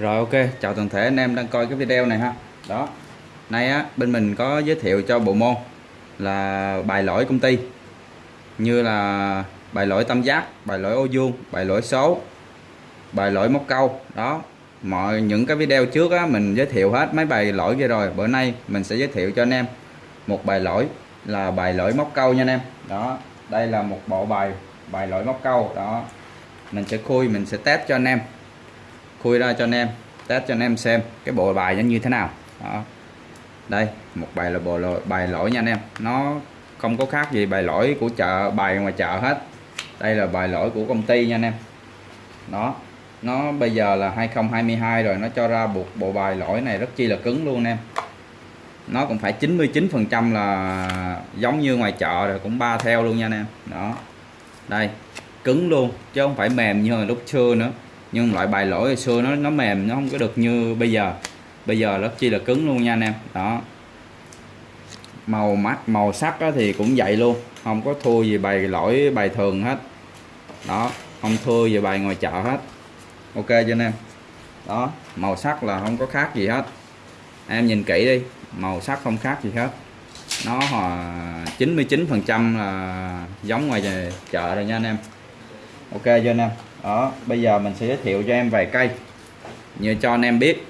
Rồi ok, chào toàn thể anh em đang coi cái video này ha. Đó. Nay á bên mình có giới thiệu cho bộ môn là bài lỗi công ty. Như là bài lỗi tam giác, bài lỗi ô vuông, bài lỗi số, bài lỗi móc câu. Đó. Mọi những cái video trước á mình giới thiệu hết mấy bài lỗi kia rồi. Bữa nay mình sẽ giới thiệu cho anh em một bài lỗi là bài lỗi móc câu nha anh em. Đó. Đây là một bộ bài bài lỗi móc câu. Đó. Mình sẽ khui, mình sẽ test cho anh em khui ra cho anh em test cho anh em xem cái bộ bài nó như thế nào. Đó. đây một bài là bộ lỗi, bài lỗi nha anh em. Nó không có khác gì bài lỗi của chợ bài ngoài chợ hết. Đây là bài lỗi của công ty nha anh em. Đó. Nó bây giờ là 2022 rồi nó cho ra buộc bộ bài lỗi này rất chi là cứng luôn anh em. Nó cũng phải 99 phần trăm là giống như ngoài chợ rồi cũng ba theo luôn nha anh em. Đó. Đây cứng luôn chứ không phải mềm như hồi lúc xưa nữa nhưng loại bài lỗi hồi xưa nó nó mềm, nó không có được như bây giờ. Bây giờ nó chi là cứng luôn nha anh em. Đó. Màu mắt, màu sắc thì cũng vậy luôn. Không có thua gì bài lỗi, bài thường hết. Đó, không thua gì bài ngoài chợ hết. Ok cho anh em? Đó, màu sắc là không có khác gì hết. Em nhìn kỹ đi, màu sắc không khác gì hết. Nó hòa 99 phần trăm là giống ngoài chợ rồi nha anh em. Ok cho anh em? Đó, bây giờ mình sẽ giới thiệu cho em vài cây. Như cho anh em biết,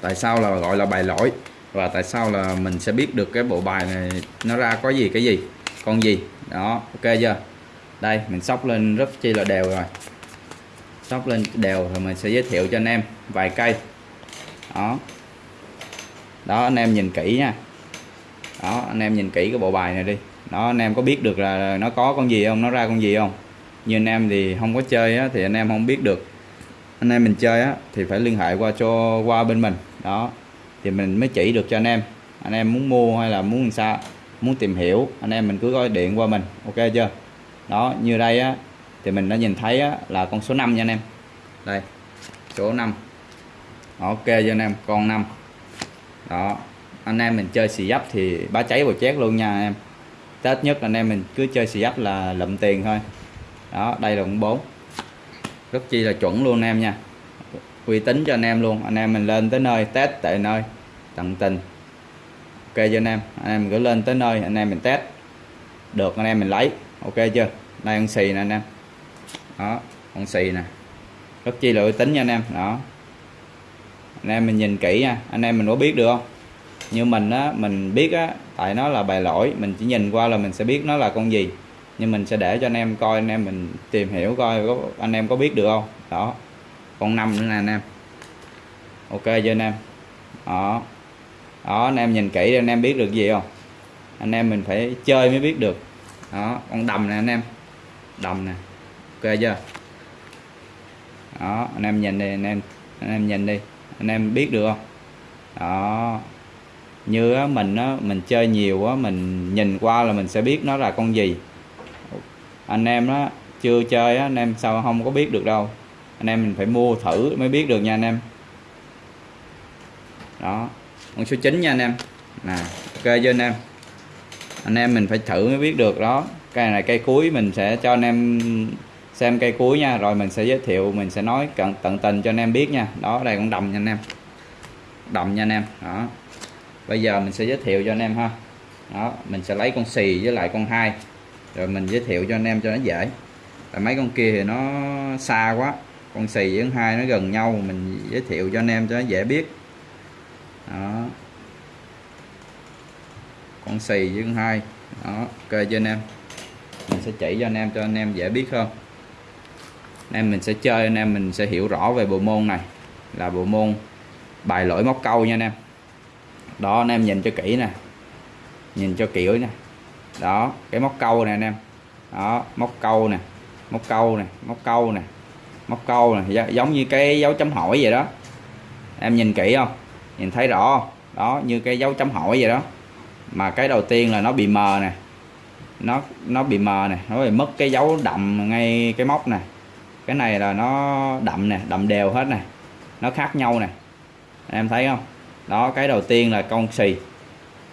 tại sao là gọi là bài lỗi và tại sao là mình sẽ biết được cái bộ bài này nó ra có gì, cái gì, con gì. Đó, ok chưa? Đây, mình sóc lên rất chi là đều rồi. Sóc lên đều rồi mình sẽ giới thiệu cho anh em vài cây. Đó. Đó, anh em nhìn kỹ nha. Đó, anh em nhìn kỹ cái bộ bài này đi. Đó, anh em có biết được là nó có con gì không? Nó ra con gì không? Như anh em thì không có chơi á, thì anh em không biết được. Anh em mình chơi á, thì phải liên hệ qua cho qua bên mình. Đó thì mình mới chỉ được cho anh em. Anh em muốn mua hay là muốn làm sao muốn tìm hiểu anh em mình cứ gọi điện qua mình. Ok chưa? Đó như đây á thì mình đã nhìn thấy á, là con số 5 nha anh em. Đây số 5 ok cho anh em? Con 5 đó anh em mình chơi xì dấp thì bá cháy vào chét luôn nha anh em. Tết nhất anh em mình cứ chơi xì dấp là lụm tiền thôi đó, đây là con 4 rất chi là chuẩn luôn anh em nha. Uy tín cho anh em luôn. Anh em mình lên tới nơi, test tại nơi, tận tình. Ok cho anh em? Anh em cứ lên tới nơi, anh em mình test. Được, anh em mình lấy. Ok chưa? Đây con xì nè anh em. Đó, con xì nè. Rất chi là uy tín nha anh em. Đó. Anh em mình nhìn kỹ nha. Anh em mình có biết được không? Như mình á, mình biết á, tại nó là bài lỗi. Mình chỉ nhìn qua là mình sẽ biết nó là con gì nhưng mình sẽ để cho anh em coi anh em mình tìm hiểu coi có anh em có biết được không? Đó. Con năm nữa nè anh em. Ok chưa anh em. Đó. Đó anh em nhìn kỹ anh em biết được gì không? Anh em mình phải chơi mới biết được. Đó con đầm nè anh em. Đầm nè. Ok chưa? Đó anh em nhìn đi anh em anh em nhìn đi. Anh em biết được không? Đó. Như á, mình á, mình chơi nhiều á, mình nhìn qua là mình sẽ biết nó là con gì anh em đó chưa chơi á, anh em sao không có biết được đâu. Anh em mình phải mua thử mới biết được nha anh em. Đó con số 9 nha anh em. Nè ok cho anh em? Anh em mình phải thử mới biết được đó. Cây này cây cuối mình sẽ cho anh em xem cây cuối nha rồi mình sẽ giới thiệu mình sẽ nói cận tận tình cho anh em biết nha. Đó đây con đầm nha anh em. Đầm nha anh em đó. Bây giờ mình sẽ giới thiệu cho anh em ha. Đó mình sẽ lấy con xì với lại con hai rồi mình giới thiệu cho anh em cho nó dễ. Tại mấy con kia thì nó xa quá, con xì với con hai nó gần nhau, mình giới thiệu cho anh em cho nó dễ biết. Đó. Con xì với con hai. Đó, ok cho anh em? Mình sẽ chỉ cho anh em cho anh em dễ biết hơn. Anh em mình sẽ chơi, anh em mình sẽ hiểu rõ về bộ môn này. Là bộ môn bài lỗi móc câu nha anh em. Đó, anh em nhìn cho kỹ nè. Nhìn cho kiểu nè đó, cái móc câu nè anh em. Đó, móc câu nè, móc câu nè, móc câu nè, móc câu nè. Dạ, giống như cái dấu chấm hỏi vậy đó. Em nhìn kỹ không? Nhìn thấy rõ không? đó, như cái dấu chấm hỏi vậy đó. Mà cái đầu tiên là nó bị mờ nè. Nó nó bị mờ nè, nó bị mất cái dấu đậm ngay cái móc nè. Cái này là nó đậm nè, đậm đều hết nè. Nó khác nhau nè. Em thấy không? Đó, cái đầu tiên là con xì.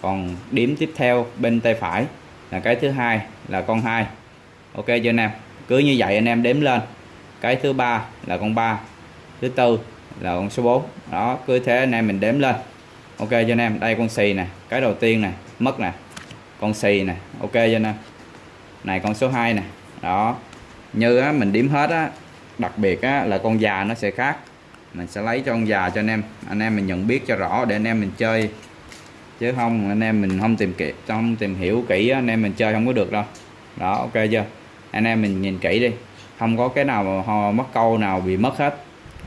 Còn điểm tiếp theo, bên tay phải là cái thứ hai là con hai. Ok cho anh em. Cứ như vậy anh em đếm lên. Cái thứ ba là con ba. Thứ tư là con số 4 đó cứ thế anh em mình đếm lên. Ok cho anh em. Đây con xì nè. Cái đầu tiên nè. Mất nè. Con xì nè. Ok cho anh em. Này con số 2 nè. Đó. Như á, mình điểm hết á đặc biệt á, là con già nó sẽ khác. Mình sẽ lấy cho con già cho anh em. Anh em mình nhận biết cho rõ để anh em mình chơi chứ không, anh em mình không tìm kỹ không tìm hiểu kỹ anh em mình chơi không có được đâu. Đó, ok chưa? Anh em mình nhìn kỹ đi. Không có cái nào mà mất câu nào bị mất hết.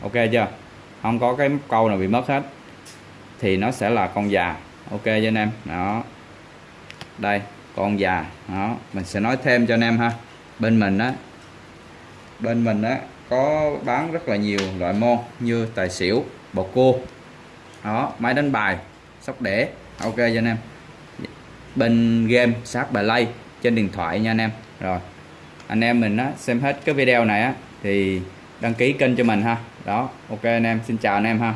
Ok chưa? Không có cái câu nào bị mất hết. Thì nó sẽ là con già. Ok cho anh em? Đó. Đây, con già. Đó, mình sẽ nói thêm cho anh em ha. Bên mình á, bên mình á, có bán rất là nhiều loại môn như tài xỉu, bầu cua. Đó, máy đánh bài, sóc đĩa ok cho anh em. Bên game sát bài lay trên điện thoại nha anh em. Rồi, anh em mình á, xem hết cái video này á, thì đăng ký kênh cho mình ha. Đó, ok anh em, xin chào anh em ha.